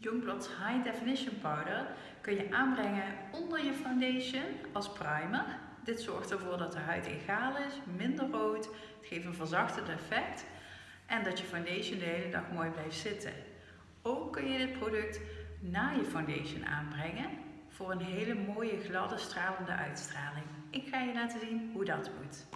Youngblood's High Definition Powder kun je aanbrengen onder je foundation als primer. Dit zorgt ervoor dat de huid egaal is, minder rood, het geeft een verzachtend effect en dat je foundation de hele dag mooi blijft zitten. Ook kun je dit product na je foundation aanbrengen voor een hele mooie gladde stralende uitstraling. Ik ga je laten zien hoe dat moet.